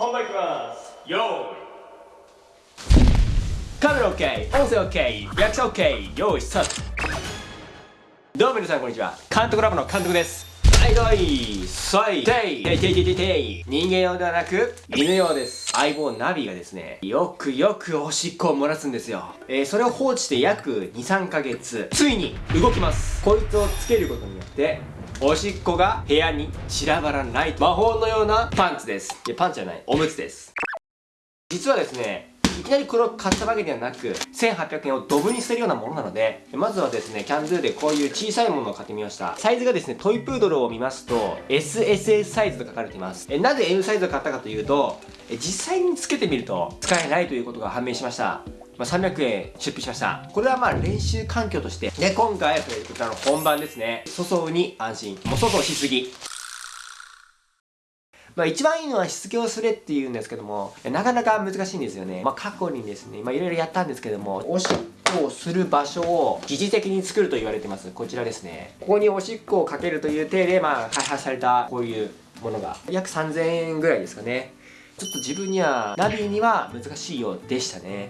本番いきます。よーいカメラ OK 音声 OK リアクション OK 用意スタート。どうも皆さんこんにちは。監督ラボの監督です。はいどいそい。ていていていていてい人間用ではなく犬用です。相棒ナビがですねよくよくおしっこを漏らすんですよ。えー、それを放置して約23ヶ月ついに動きます。こいつをつけることによっておしっこが部屋に散らばらない魔法のようなパンツです。いやパンツじゃない。おむつです。実はですねいきなりこれを買ったわけではなく、1800円をドブに捨てるようなものなので、まずはですね、キャンドゥでこういう小さいものを買ってみました。サイズがですね、トイプードルを見ますと、SSS サイズと書かれています。えなぜ M サイズを買ったかというと、え実際につけてみると使えないということが判明しました。ま、300円出費しました。これはまあ練習環境として、で、今回は、こちらの本番ですね、粗相に安心。もう粗相しすぎ。まあ一番いいのは失業するっていうんですけども、なかなか難しいんですよね。まあ過去にですね、まあいろいろやったんですけども、おしっこをする場所を疑似的に作ると言われてます。こちらですね。ここにおしっこをかけるという体で、まあ開発されたこういうものが、約3000円ぐらいですかね。ちょっと自分には、ナビには難しいようでしたね。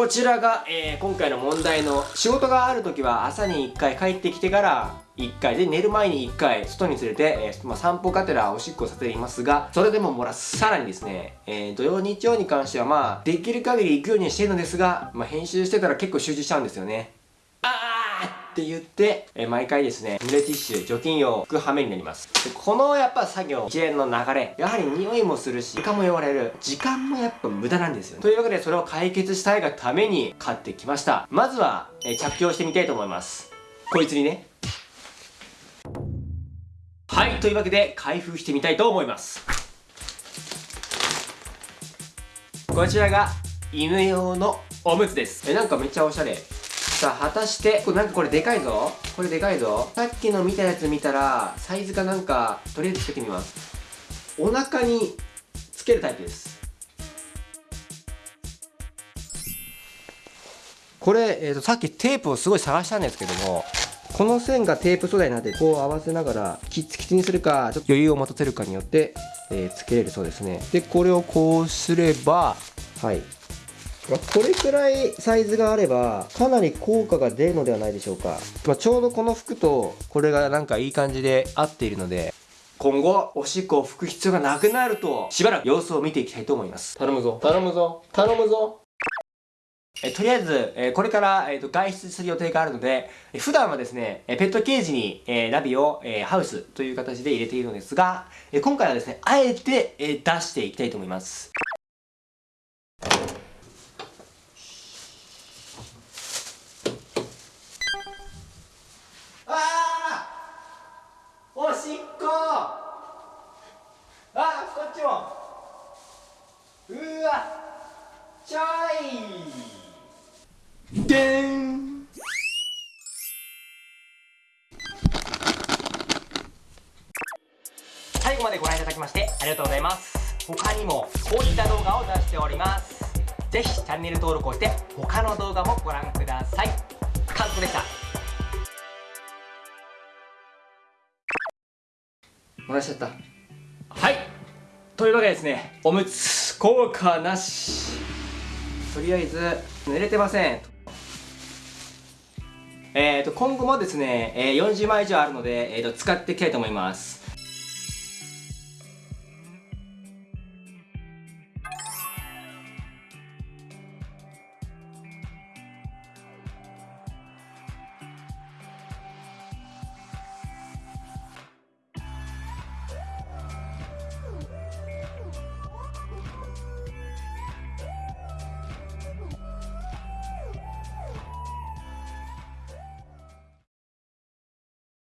こちらが、えー、今回の問題の仕事がある時は朝に1回帰ってきてから1回で寝る前に1回外に連れて、えー、まあ、散歩がてらおしっこさせていますがそれでも漏らすさらにですね、えー、土曜日曜に関してはまあできる限り行くようにしてるのですが、まあ、編集してたら結構集中しちゃうんですよね。って言って、え毎回ですね、濡れティッシュ、除菌用を拭く羽目になります。でこのやっぱ作業、一連の流れ、やはり匂いもするし、床も汚れる。時間もやっぱ無駄なんですよ、ね。というわけでそれを解決したいがために買ってきました。まずは、え着用してみたいと思います。こいつにね。はい、というわけで開封してみたいと思います。こちらが犬用のおむつです。え、なんかめっちゃおしゃれ。さあ果たしてこれなんかこれでかいぞ。これでかいぞ。さっきの見たやつ見たらサイズかなんかとりあえずつけてみます。お腹につけるタイプです。これ、えーと、さっきテープをすごい探したんですけどもこの線がテープ素材なってこう合わせながらキツキツにするかちょっと余裕を持たせるかによって、えー、つけれるそうですね。でこれをこうすればはい。まあ、これくらいサイズがあればかなり効果が出るのではないでしょうか、まあ、ちょうどこの服とこれがなんかいい感じで合っているので今後おしっこを拭く必要がなくなるとしばらく様子を見ていきたいと思います。頼むぞ。頼むぞ。頼むぞ。えとりあえず、えこれから、えーと、外出する予定があるので、え普段はですね、えペットケージに、えナビを、えハウスという形で入れているのですが、え今回はですね、あえて、え出していきたいと思います。ちょいでん。最後までご覧いただきましてありがとうございます。他にもこういった動画を出しております。ぜひチャンネル登録をして他の動画もご覧ください。漏らしちゃった。はい。というわけでですねおむつ効果なし。とりあえず濡れてません。えーと今後もですね、え、40枚以上あるので、えーと使っていきたいと思います。